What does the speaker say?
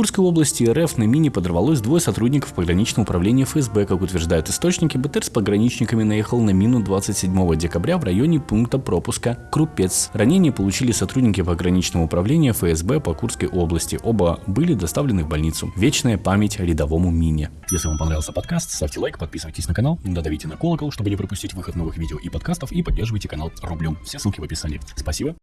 Курской области РФ на мине подорвалось двое сотрудников пограничного управления ФСБ. Как утверждают источники, БТР с пограничниками наехал на мину 27 декабря в районе пункта пропуска Крупец. Ранения получили сотрудники пограничного управления ФСБ по Курской области. Оба были доставлены в больницу. Вечная память рядовому мине. Если вам понравился подкаст, ставьте лайк, подписывайтесь на канал, додавите на колокол, чтобы не пропустить выход новых видео и подкастов и поддерживайте канал рублем. Все ссылки в описании. Спасибо.